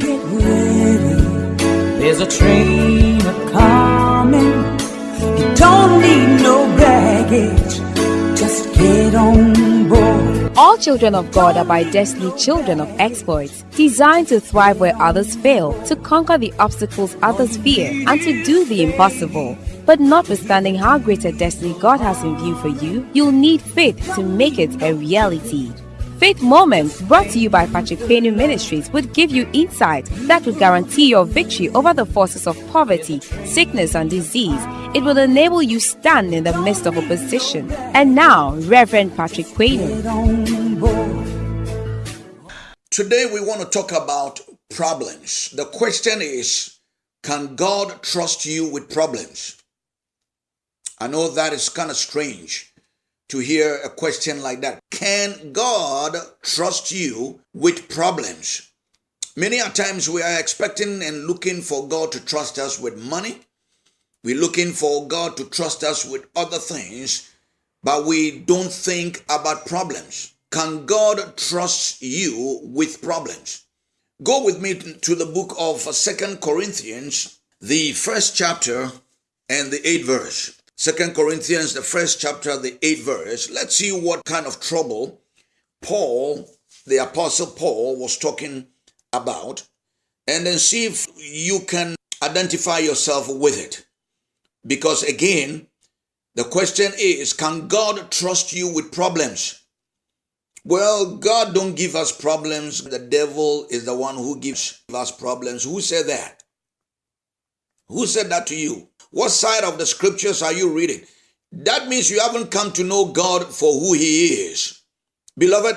get ready. There's a train a coming. You don't need no baggage. Just get on board. All children of God are by destiny children of exploits, designed to thrive where others fail, to conquer the obstacles others fear, and to do the impossible. But notwithstanding how great a destiny God has in view for you, you'll need faith to make it a reality. Faith Moments, brought to you by Patrick Payne Ministries, would give you insight that would guarantee your victory over the forces of poverty, sickness, and disease. It will enable you stand in the midst of opposition. And now, Reverend Patrick Payne. Today we want to talk about problems. The question is Can God trust you with problems? I know that is kind of strange to hear a question like that. Can God trust you with problems? Many a times we are expecting and looking for God to trust us with money. We're looking for God to trust us with other things, but we don't think about problems. Can God trust you with problems? Go with me to the book of Second Corinthians, the first chapter and the eighth verse. Second Corinthians, the first chapter, the eighth verse. Let's see what kind of trouble Paul, the apostle Paul, was talking about, and then see if you can identify yourself with it. Because again, the question is, can God trust you with problems? Well, God don't give us problems. The devil is the one who gives us problems. Who said that? Who said that to you? What side of the scriptures are you reading? That means you haven't come to know God for who He is. Beloved,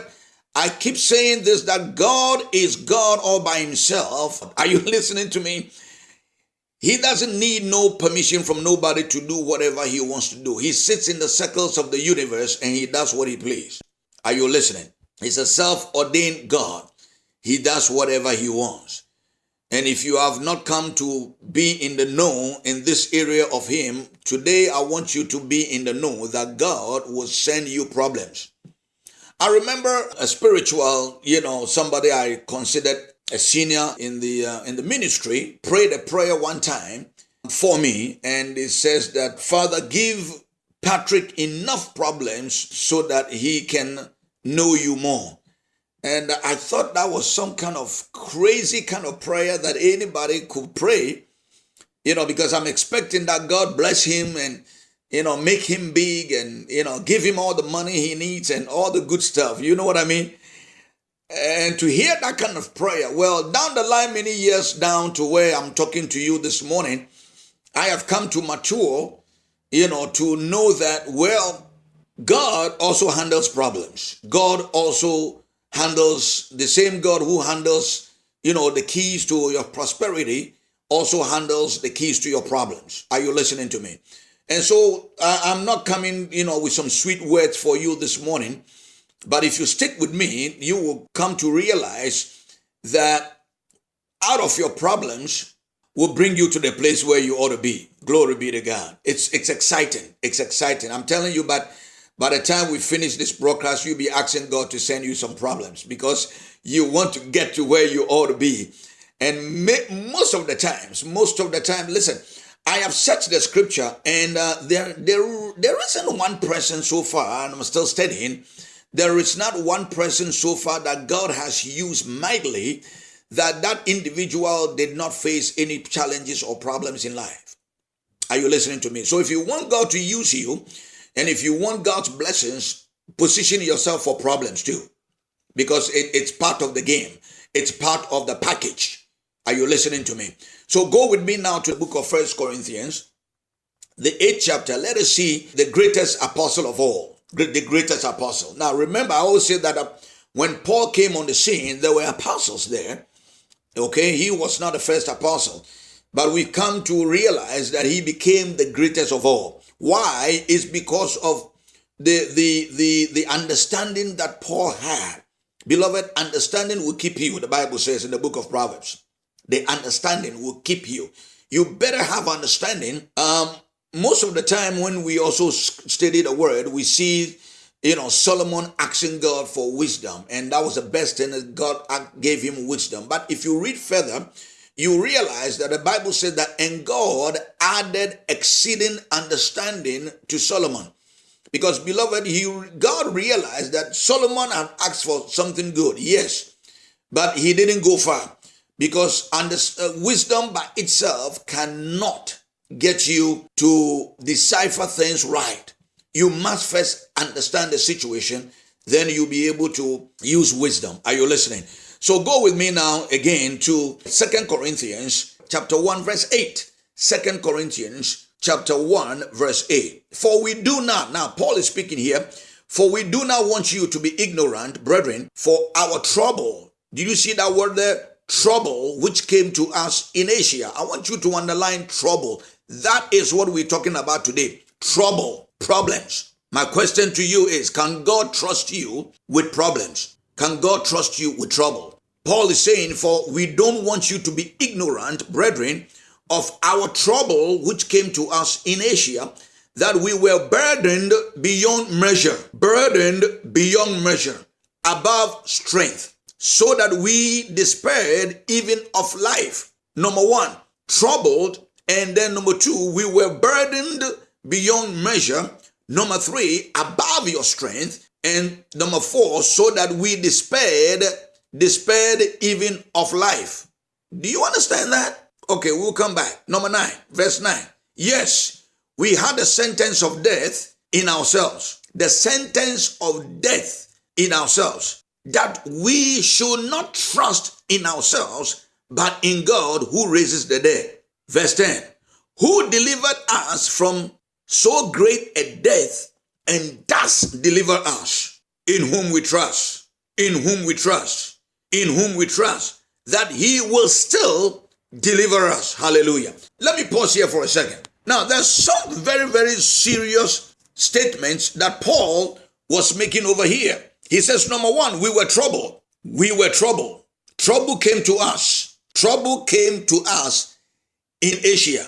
I keep saying this that God is God all by Himself. Are you listening to me? He doesn't need no permission from nobody to do whatever He wants to do. He sits in the circles of the universe and He does what He please. Are you listening? He's a self ordained God. He does whatever He wants. And if you have not come to be in the know in this area of Him, today I want you to be in the know that God will send you problems. I remember a spiritual, you know, somebody I considered a senior in the uh, in the ministry prayed a prayer one time for me, and it says that Father, give Patrick enough problems so that he can know you more. And I thought that was some kind of crazy kind of prayer that anybody could pray, you know, because I'm expecting that God bless him and, you know, make him big and, you know, give him all the money he needs and all the good stuff. You know what I mean? And to hear that kind of prayer, well, down the line, many years down to where I'm talking to you this morning, I have come to mature, you know, to know that, well, God also handles problems. God also handles the same God who handles, you know, the keys to your prosperity also handles the keys to your problems. Are you listening to me? And so uh, I'm not coming, you know, with some sweet words for you this morning, but if you stick with me, you will come to realize that out of your problems will bring you to the place where you ought to be. Glory be to God. It's it's exciting. It's exciting. I'm telling you, but by the time we finish this broadcast, you'll be asking God to send you some problems because you want to get to where you ought to be. And most of the times, most of the time, listen, I have searched the scripture and uh, there, there, there isn't one person so far, and I'm still studying, there is not one person so far that God has used mightily that that individual did not face any challenges or problems in life. Are you listening to me? So if you want God to use you, and if you want God's blessings, position yourself for problems too, because it, it's part of the game. It's part of the package. Are you listening to me? So go with me now to the book of First Corinthians, the eighth chapter. Let us see the greatest apostle of all, the greatest apostle. Now remember, I always say that uh, when Paul came on the scene, there were apostles there. Okay, he was not the first apostle, but we come to realize that he became the greatest of all. Why? Is because of the, the, the, the understanding that Paul had. Beloved, understanding will keep you, the Bible says in the book of Proverbs. The understanding will keep you. You better have understanding. Um, most of the time when we also study the word, we see you know, Solomon asking God for wisdom, and that was the best thing that God gave him wisdom. But if you read further, you realize that the Bible said that, and God added exceeding understanding to Solomon. Because, beloved, he, God realized that Solomon had asked for something good, yes, but he didn't go far. Because under, uh, wisdom by itself cannot get you to decipher things right. You must first understand the situation, then you'll be able to use wisdom. Are you listening? So go with me now again to Second Corinthians chapter 1 verse 8. 2 Corinthians chapter 1 verse 8. For we do not, now Paul is speaking here, for we do not want you to be ignorant, brethren, for our trouble. Did you see that word there? Trouble which came to us in Asia. I want you to underline trouble. That is what we're talking about today. Trouble, problems. My question to you is Can God trust you with problems? Can God trust you with trouble? Paul is saying, For we don't want you to be ignorant, brethren, of our trouble which came to us in Asia, that we were burdened beyond measure, burdened beyond measure, above strength, so that we despaired even of life. Number one, troubled, and then number two, we were burdened beyond measure. Number three, above your strength. And number four, so that we despaired, despaired even of life. Do you understand that? Okay, we'll come back. Number nine, verse nine. Yes, we had the sentence of death in ourselves. The sentence of death in ourselves. That we should not trust in ourselves, but in God who raises the dead. Verse 10. Who delivered us from so great a death and does deliver us, in whom we trust, in whom we trust, in whom we trust, that he will still deliver us. Hallelujah. Let me pause here for a second. Now, there's some very, very serious statements that Paul was making over here. He says, number one, we were troubled. We were troubled. Trouble came to us. Trouble came to us in Asia.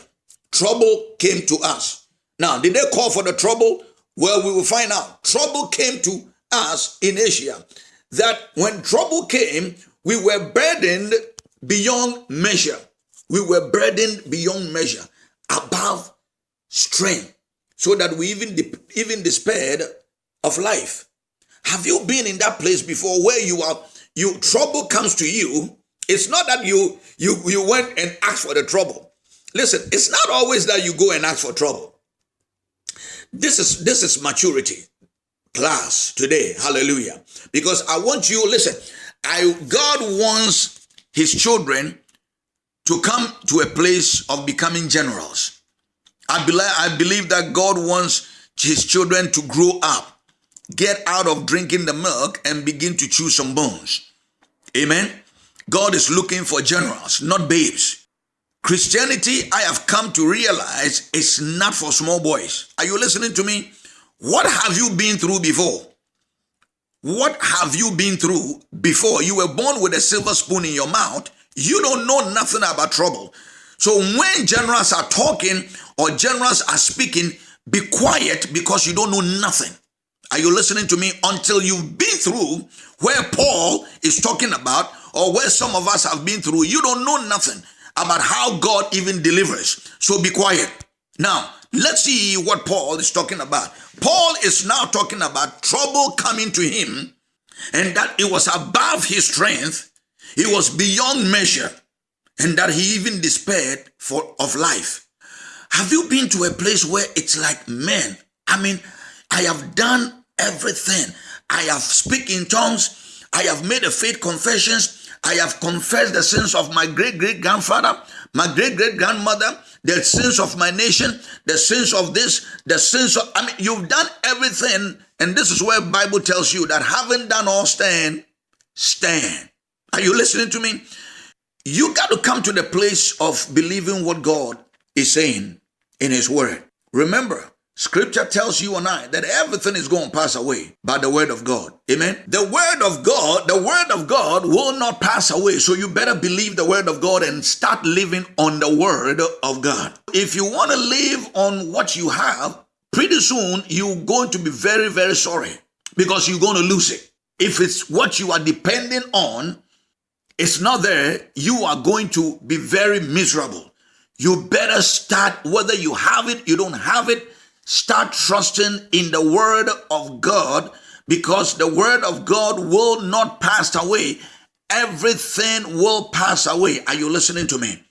Trouble came to us. Now, did they call for the trouble? Well, we will find out. Trouble came to us in Asia. That when trouble came, we were burdened beyond measure. We were burdened beyond measure, above strength, so that we even, even despaired of life. Have you been in that place before where you are, you trouble comes to you? It's not that you you you went and asked for the trouble. Listen, it's not always that you go and ask for trouble. This is this is maturity class today. Hallelujah. Because I want you listen, I God wants his children to come to a place of becoming generals. I believe, I believe that God wants his children to grow up, get out of drinking the milk and begin to chew some bones. Amen. God is looking for generals, not babes. Christianity, I have come to realize, is not for small boys. Are you listening to me? What have you been through before? What have you been through before? You were born with a silver spoon in your mouth you don't know nothing about trouble. So when generals are talking or generals are speaking, be quiet because you don't know nothing. Are you listening to me? Until you've been through where Paul is talking about or where some of us have been through, you don't know nothing about how God even delivers. So be quiet. Now, let's see what Paul is talking about. Paul is now talking about trouble coming to him and that it was above his strength he was beyond measure and that he even despaired for of life. Have you been to a place where it's like, man, I mean, I have done everything. I have speak in tongues. I have made a faith confessions. I have confessed the sins of my great great grandfather, my great great grandmother, the sins of my nation, the sins of this, the sins of I mean, you've done everything, and this is where Bible tells you that having done all stand, stand. Are you listening to me? You got to come to the place of believing what God is saying in His Word. Remember, Scripture tells you and I that everything is going to pass away by the Word of God. Amen. The Word of God, the Word of God will not pass away. So you better believe the Word of God and start living on the Word of God. If you want to live on what you have, pretty soon you're going to be very, very sorry because you're going to lose it. If it's what you are depending on, it's not there, you are going to be very miserable. You better start, whether you have it, you don't have it, start trusting in the word of God because the word of God will not pass away. Everything will pass away. Are you listening to me?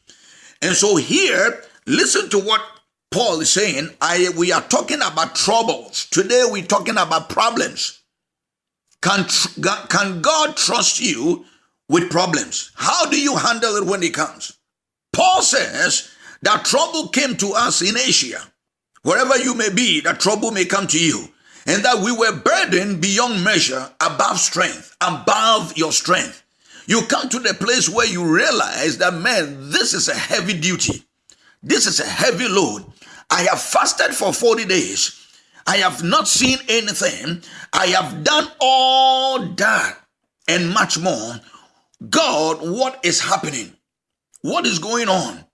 And so here, listen to what Paul is saying. I we are talking about troubles. Today we're talking about problems. Can, can God trust you with problems? How do you handle it when it comes? Paul says that trouble came to us in Asia. Wherever you may be, that trouble may come to you. And that we were burdened beyond measure, above strength, above your strength. You come to the place where you realize that, man, this is a heavy duty. This is a heavy load. I have fasted for 40 days. I have not seen anything. I have done all that and much more. God, what is happening? What is going on?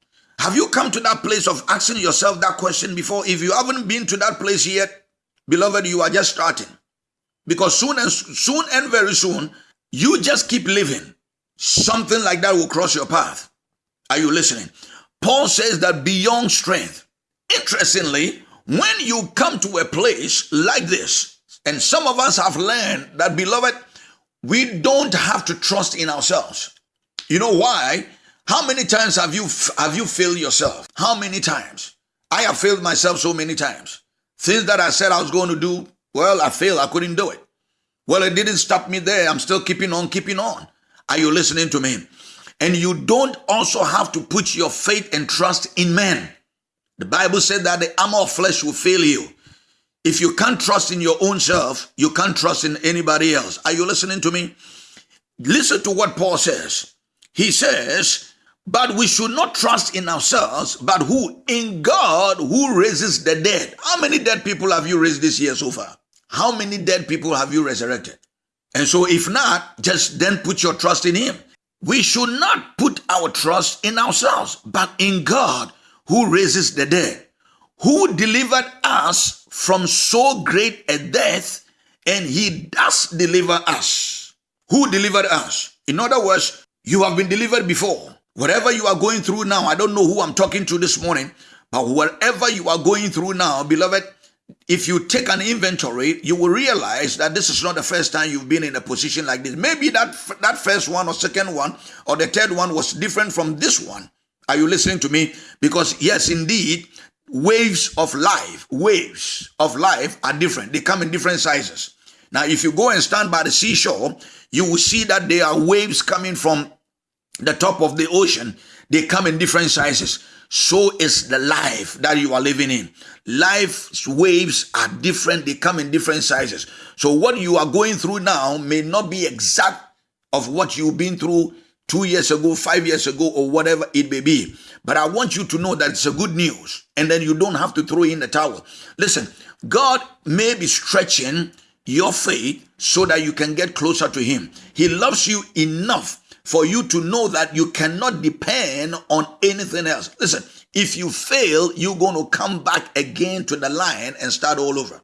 Have you come to that place of asking yourself that question before? If you haven't been to that place yet, beloved, you are just starting. Because soon and soon and very soon, you just keep living. Something like that will cross your path. Are you listening? Paul says that beyond strength. Interestingly, when you come to a place like this, and some of us have learned that, beloved, we don't have to trust in ourselves. You know why? How many times have you have you failed yourself? How many times? I have failed myself so many times. Things that I said I was going to do, well, I failed. I couldn't do it. Well, it didn't stop me there. I'm still keeping on, keeping on. Are you listening to me? And you don't also have to put your faith and trust in men. The Bible said that the armor of flesh will fail you. If you can't trust in your own self, you can't trust in anybody else. Are you listening to me? Listen to what Paul says. He says, but we should not trust in ourselves, but who? In God who raises the dead. How many dead people have you raised this year so far? How many dead people have you resurrected? And so if not, just then put your trust in him. We should not put our trust in ourselves, but in God who raises the dead, who delivered us from so great a death, and he does deliver us. Who delivered us? In other words, you have been delivered before. Whatever you are going through now, I don't know who I'm talking to this morning, but whatever you are going through now, beloved, if you take an inventory, you will realize that this is not the first time you've been in a position like this. Maybe that that first one or second one or the third one was different from this one. Are you listening to me? Because, yes, indeed, waves of life, waves of life are different. They come in different sizes. Now, if you go and stand by the seashore, you will see that there are waves coming from the top of the ocean. They come in different sizes. So is the life that you are living in. Life's waves are different. They come in different sizes. So what you are going through now may not be exact of what you've been through two years ago, five years ago, or whatever it may be. But I want you to know that it's a good news, and then you don't have to throw in the towel. Listen, God may be stretching your faith so that you can get closer to Him. He loves you enough for you to know that you cannot depend on anything else. Listen, if you fail, you're going to come back again to the line and start all over.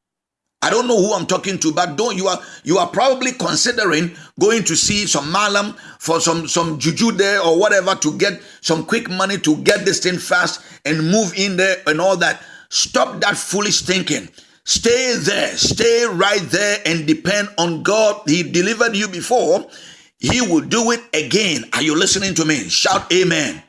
I don't know who I'm talking to, but don't you are you are probably considering going to see some malam for some some juju there or whatever to get some quick money to get this thing fast and move in there and all that. Stop that foolish thinking. Stay there, stay right there and depend on God. He delivered you before. He will do it again. Are you listening to me? Shout amen.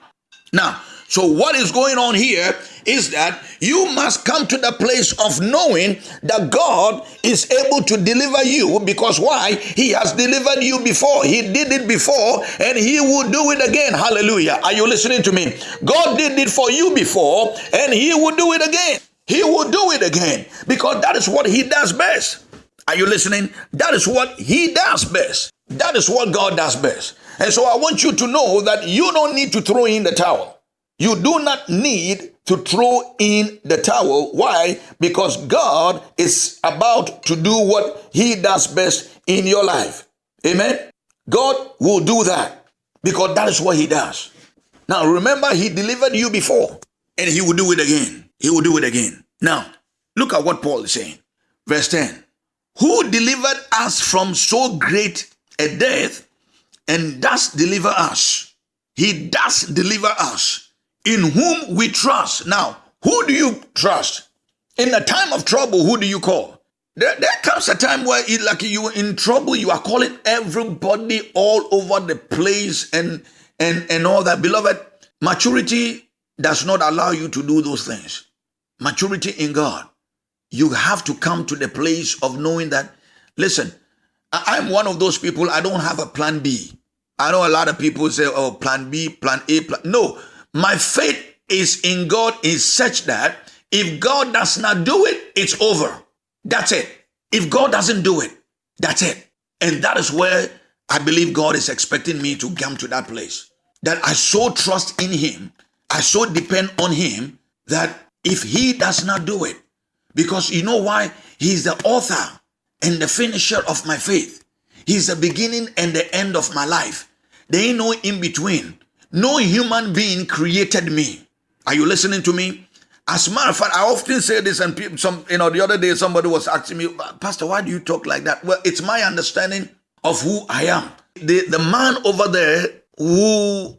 Now, so what is going on here is that you must come to the place of knowing that God is able to deliver you because why? He has delivered you before. He did it before and he will do it again. Hallelujah. Are you listening to me? God did it for you before and he will do it again. He will do it again because that is what he does best. Are you listening? That is what he does best. That is what God does best. And so I want you to know that you don't need to throw in the towel. You do not need to throw in the towel. Why? Because God is about to do what He does best in your life. Amen. God will do that because that is what He does. Now, remember, He delivered you before and He will do it again. He will do it again. Now, look at what Paul is saying. Verse 10 who delivered us from so great a death and does deliver us. He does deliver us, in whom we trust. Now, who do you trust? In a time of trouble, who do you call? There, there comes a time where, it, like you in trouble, you are calling everybody all over the place and and and all that. Beloved, maturity does not allow you to do those things. Maturity in God you have to come to the place of knowing that, listen, I'm one of those people, I don't have a plan B. I know a lot of people say, oh, plan B, plan A, plan. No, my faith is in God is such that if God does not do it, it's over. That's it. If God doesn't do it, that's it. And that is where I believe God is expecting me to come to that place. That I so trust in Him, I so depend on Him that if He does not do it, because you know why? He's the author and the finisher of my faith. He's the beginning and the end of my life. There ain't no in between. No human being created me. Are you listening to me? As a matter of fact, I often say this, and people, some, you know, the other day somebody was asking me, Pastor, why do you talk like that? Well, it's my understanding of who I am. The the man over there who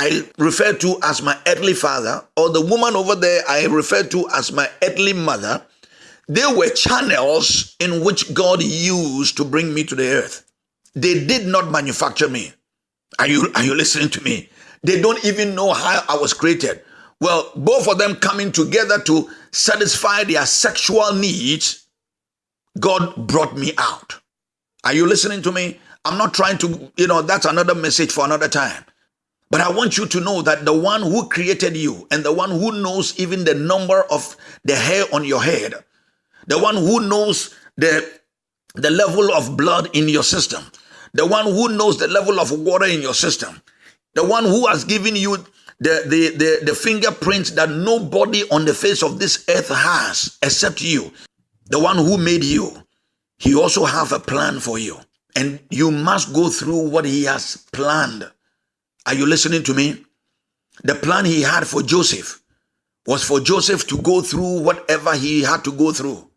I refer to as my earthly father, or the woman over there I refer to as my earthly mother, they were channels in which God used to bring me to the earth. They did not manufacture me. Are you, are you listening to me? They don't even know how I was created. Well, both of them coming together to satisfy their sexual needs, God brought me out. Are you listening to me? I'm not trying to, you know, that's another message for another time. But I want you to know that the one who created you and the one who knows even the number of the hair on your head, the one who knows the, the level of blood in your system, the one who knows the level of water in your system, the one who has given you the, the, the, the fingerprints that nobody on the face of this earth has except you, the one who made you, he also have a plan for you. And you must go through what he has planned. Are you listening to me? The plan he had for Joseph was for Joseph to go through whatever he had to go through.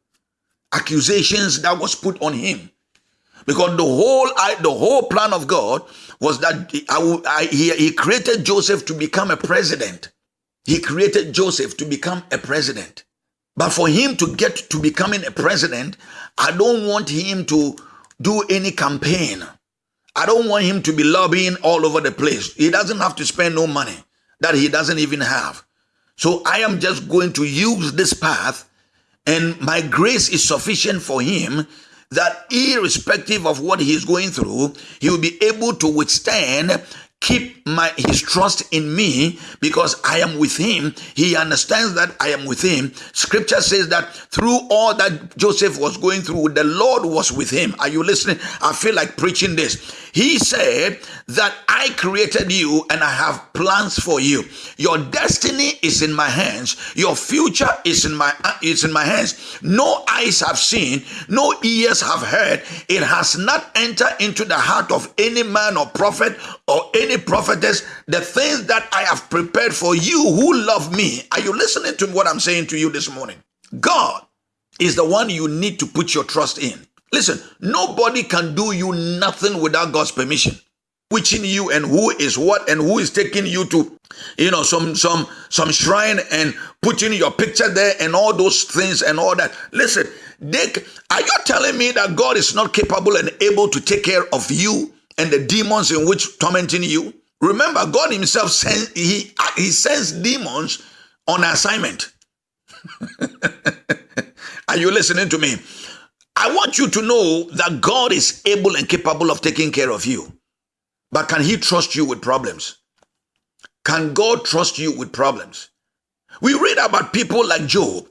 Accusations that was put on him. Because the whole the whole plan of God was that he, he created Joseph to become a president. He created Joseph to become a president. But for him to get to becoming a president, I don't want him to do any campaign. I don't want him to be lobbying all over the place. He doesn't have to spend no money that he doesn't even have. So I am just going to use this path, and my grace is sufficient for him that irrespective of what he is going through, he will be able to withstand keep my his trust in me because I am with him. He understands that I am with him. Scripture says that through all that Joseph was going through, the Lord was with him. Are you listening? I feel like preaching this. He said that I created you and I have plans for you. Your destiny is in my hands. Your future is in my is in my hands. No eyes have seen, no ears have heard. It has not entered into the heart of any man or prophet or any prophetess the things that I have prepared for you who love me. Are you listening to what I'm saying to you this morning? God is the one you need to put your trust in. Listen, nobody can do you nothing without God's permission. Whiching you and who is what and who is taking you to, you know, some some some shrine and putting your picture there and all those things and all that. Listen, Dick, are you telling me that God is not capable and able to take care of you and the demons in which tormenting you? Remember, God Himself sends He He sends demons on assignment. Are you listening to me? I want you to know that God is able and capable of taking care of you. But can He trust you with problems? Can God trust you with problems? We read about people like Job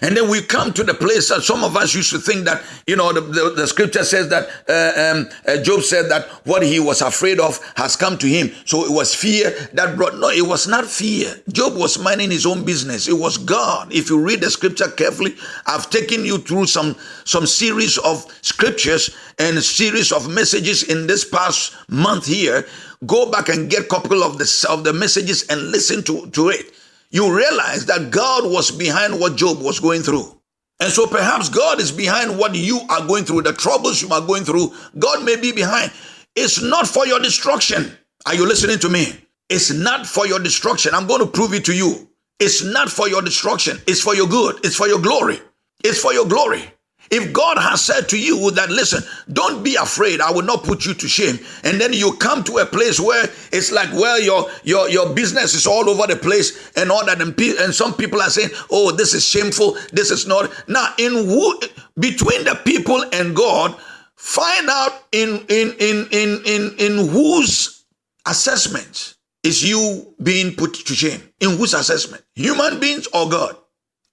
and then we come to the place that some of us used to think that, you know, the, the, the scripture says that uh, um, uh, Job said that what he was afraid of has come to him. So it was fear that brought, no, it was not fear. Job was minding his own business. It was God. If you read the scripture carefully, I've taken you through some, some series of scriptures and series of messages in this past month here. Go back and get a couple of the, of the messages and listen to, to it you realize that God was behind what Job was going through. And so perhaps God is behind what you are going through, the troubles you are going through. God may be behind. It's not for your destruction. Are you listening to me? It's not for your destruction. I'm going to prove it to you. It's not for your destruction. It's for your good. It's for your glory. It's for your glory. If God has said to you that, listen, don't be afraid, I will not put you to shame, and then you come to a place where it's like, well, your your your business is all over the place and all that, and, and some people are saying, oh, this is shameful, this is not. Now, in who between the people and God, find out in in in in in in whose assessment is you being put to shame. In whose assessment, human beings or God?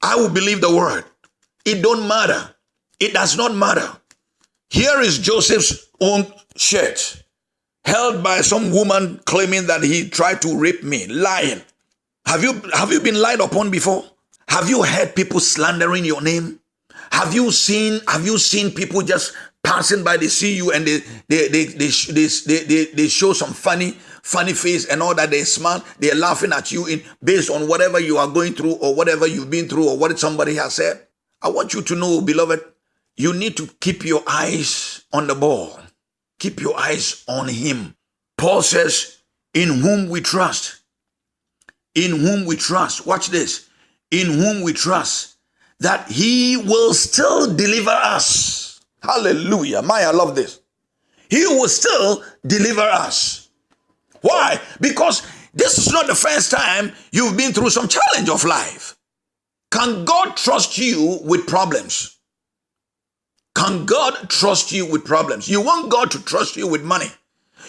I will believe the word. It don't matter. It does not matter. Here is Joseph's own shirt, held by some woman claiming that he tried to rape me, lying. Have you have you been lied upon before? Have you heard people slandering your name? Have you seen have you seen people just passing by they see you and they they they they, they, they, they, they show some funny funny face and all that they smile they're laughing at you in based on whatever you are going through or whatever you've been through or what somebody has said i want you to know beloved you need to keep your eyes on the ball. Keep your eyes on him. Paul says, in whom we trust. In whom we trust. Watch this. In whom we trust that he will still deliver us. Hallelujah. Maya, I love this. He will still deliver us. Why? Because this is not the first time you've been through some challenge of life. Can God trust you with problems? Can God trust you with problems? You want God to trust you with money.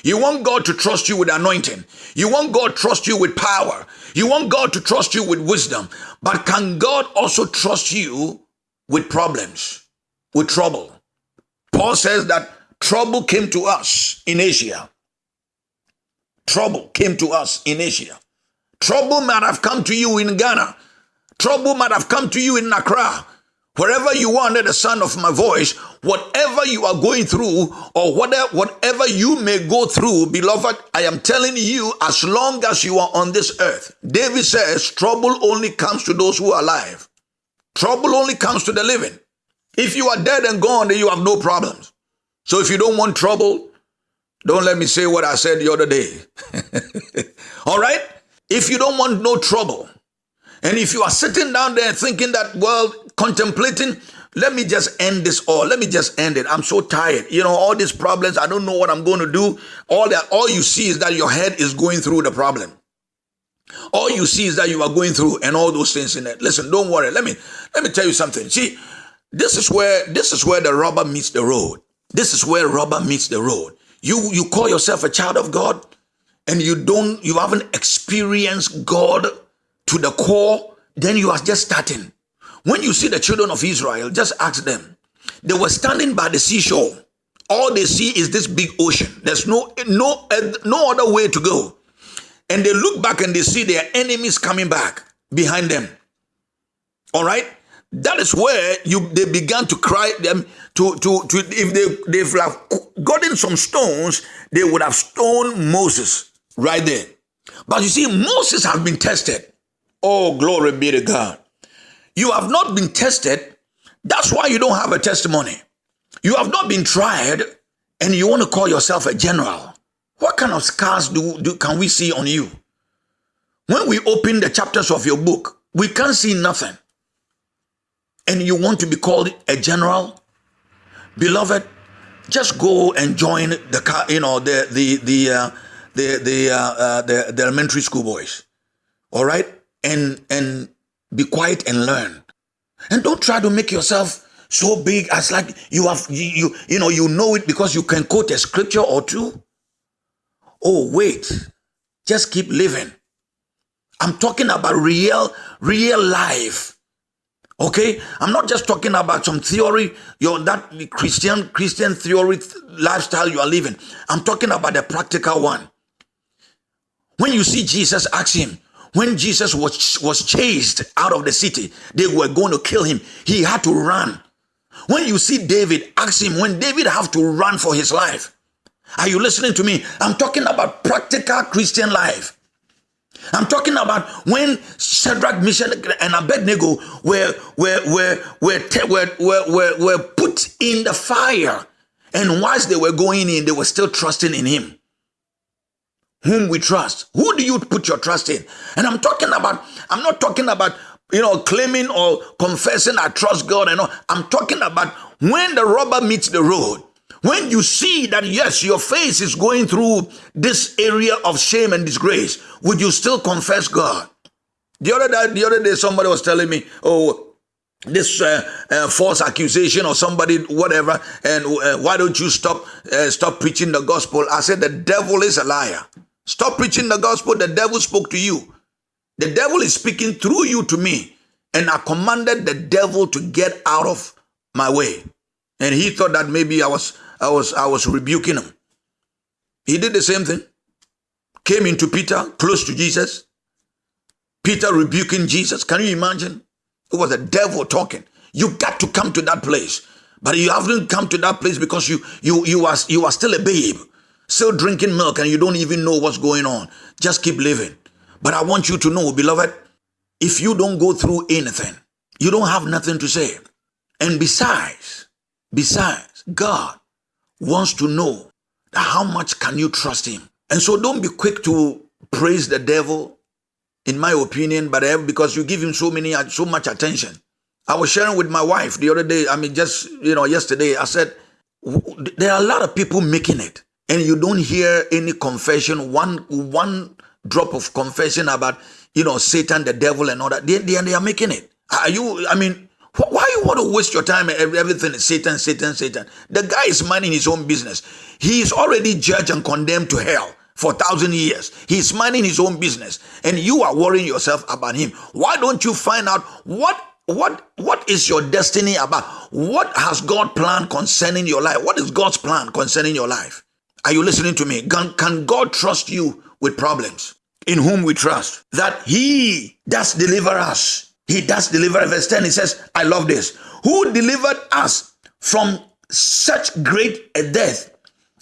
You want God to trust you with anointing. You want God to trust you with power. You want God to trust you with wisdom. But can God also trust you with problems, with trouble? Paul says that trouble came to us in Asia. Trouble came to us in Asia. Trouble might have come to you in Ghana. Trouble might have come to you in Accra. Wherever you are under the sound of my voice, whatever you are going through or whatever, whatever you may go through, beloved, I am telling you, as long as you are on this earth, David says, trouble only comes to those who are alive. Trouble only comes to the living. If you are dead and gone, then you have no problems. So if you don't want trouble, don't let me say what I said the other day. All right? If you don't want no trouble, and if you are sitting down there thinking that, well, contemplating, let me just end this all. Let me just end it. I'm so tired. You know, all these problems, I don't know what I'm going to do. All that, all you see is that your head is going through the problem. All you see is that you are going through and all those things in it. Listen, don't worry. Let me let me tell you something. See, this is where this is where the rubber meets the road. This is where rubber meets the road. You you call yourself a child of God and you don't you haven't experienced God to the core, then you are just starting. When you see the children of Israel, just ask them. They were standing by the seashore. All they see is this big ocean. There's no no no other way to go. And they look back and they see their enemies coming back behind them. All right? That is where you they began to cry them to to to if they they've have gotten some stones, they would have stoned Moses right there. But you see, Moses has been tested. Oh, glory be to God. You have not been tested. That's why you don't have a testimony. You have not been tried and you want to call yourself a general. What kind of scars do, do can we see on you? When we open the chapters of your book, we can't see nothing. And you want to be called a general? Beloved, just go and join the you know the the the uh, the the, uh, uh, the the elementary school boys. All right? And and be quiet and learn. And don't try to make yourself so big as like you have you you, you know you know it because you can quote a scripture or two. Oh wait, just keep living. I'm talking about real real life. Okay, I'm not just talking about some theory, your that Christian Christian theory lifestyle you are living. I'm talking about the practical one. When you see Jesus, ask him, when Jesus was, was chased out of the city, they were going to kill him. He had to run. When you see David, ask him when David have to run for his life. Are you listening to me? I'm talking about practical Christian life. I'm talking about when Shadrach, Meshach, and Abednego were, were, were, were, were, were, were, were put in the fire. And whilst they were going in, they were still trusting in him. Whom we trust. Who do you put your trust in? And I'm talking about, I'm not talking about, you know, claiming or confessing I trust God and all. I'm talking about when the rubber meets the road. When you see that, yes, your face is going through this area of shame and disgrace, would you still confess God? The other day, the other day somebody was telling me, oh, this uh, uh, false accusation or somebody whatever and uh, why don't you stop uh, stop preaching the gospel i said the devil is a liar stop preaching the gospel the devil spoke to you the devil is speaking through you to me and i commanded the devil to get out of my way and he thought that maybe i was I was I was rebuking him. He did the same thing. Came into Peter, close to Jesus. Peter rebuking Jesus. Can you imagine? It was the devil talking. You got to come to that place. But you haven't come to that place because you you you are you are still a babe, still drinking milk, and you don't even know what's going on. Just keep living. But I want you to know, beloved, if you don't go through anything, you don't have nothing to say. And besides, besides, God wants to know how much can you trust him. And so don't be quick to praise the devil, in my opinion, but eh, because you give him so many uh, so much attention. I was sharing with my wife the other day, I mean just, you know, yesterday, I said there are a lot of people making it and you don't hear any confession, one one drop of confession about, you know, Satan, the devil and all that. They, they, they are making it. Are you I mean why you want to waste your time and everything is Satan, Satan, Satan? The guy is minding his own business. He is already judged and condemned to hell for thousand years. He's minding his own business. And you are worrying yourself about him. Why don't you find out what what what is your destiny about? What has God planned concerning your life? What is God's plan concerning your life? Are you listening to me? Can, can God trust you with problems? In whom we trust that He does deliver us he does deliver. Verse 10, he says, I love this. Who delivered us from such great a death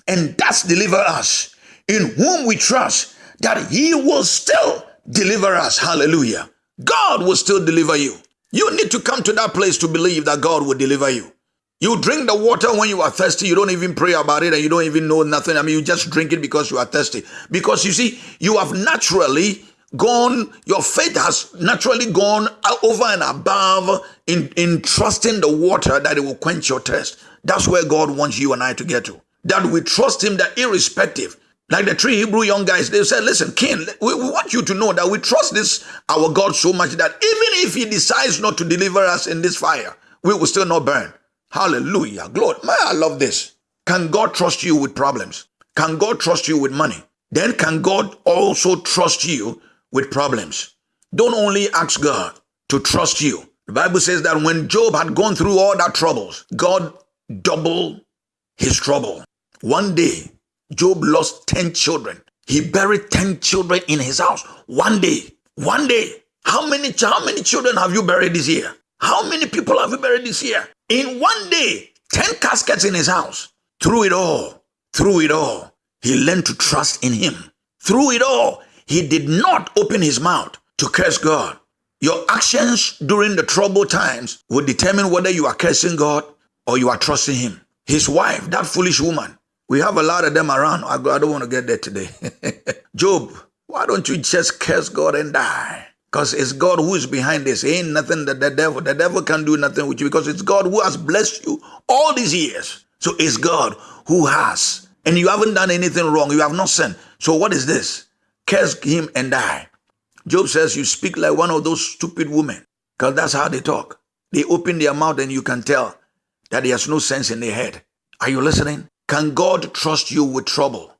and does deliver us, in whom we trust that he will still deliver us. Hallelujah. God will still deliver you. You need to come to that place to believe that God will deliver you. You drink the water when you are thirsty. You don't even pray about it and you don't even know nothing. I mean, you just drink it because you are thirsty. Because you see, you have naturally gone, your faith has naturally gone over and above in, in trusting the water that it will quench your thirst. That's where God wants you and I to get to. That we trust Him that irrespective. Like the three Hebrew young guys, they said, listen, King, we, we want you to know that we trust this, our God, so much that even if He decides not to deliver us in this fire, we will still not burn. Hallelujah. Glory. Man, I love this. Can God trust you with problems? Can God trust you with money? Then can God also trust you with problems. Don't only ask God to trust you. The Bible says that when Job had gone through all that troubles, God doubled his trouble. One day, Job lost 10 children. He buried 10 children in his house. One day. One day. How many, how many children have you buried this year? How many people have you buried this year? In one day, 10 caskets in his house. Through it all, through it all, he learned to trust in him. Through it all, he did not open his mouth to curse God. Your actions during the troubled times will determine whether you are cursing God or you are trusting Him. His wife, that foolish woman, we have a lot of them around. I don't want to get there today. Job, why don't you just curse God and die? Because it's God who is behind this. ain't nothing that the devil, the devil can do nothing with you because it's God who has blessed you all these years. So it's God who has. And you haven't done anything wrong. You have not sinned. So what is this? curse him and die. Job says, You speak like one of those stupid women, because that's how they talk. They open their mouth and you can tell that there's no sense in their head. Are you listening? Can God trust you with trouble?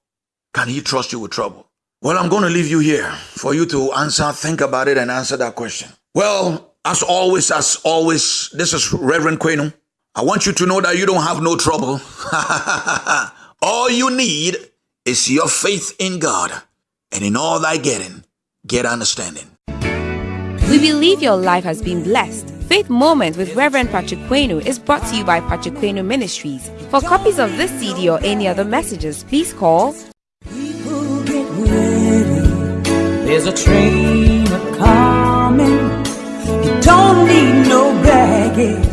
Can He trust you with trouble? Well, I'm going to leave you here for you to answer, think about it, and answer that question. Well, as always, as always, this is Reverend Quenu. I want you to know that you don't have no trouble. All you need is your faith in God and in all thy getting, get understanding. We believe your life has been blessed. Faith Moment with Reverend Patrick Quenu is brought to you by Patrick Quenu Ministries. For copies of this CD or any other messages, please call There's a train a coming. You don't need no baggage.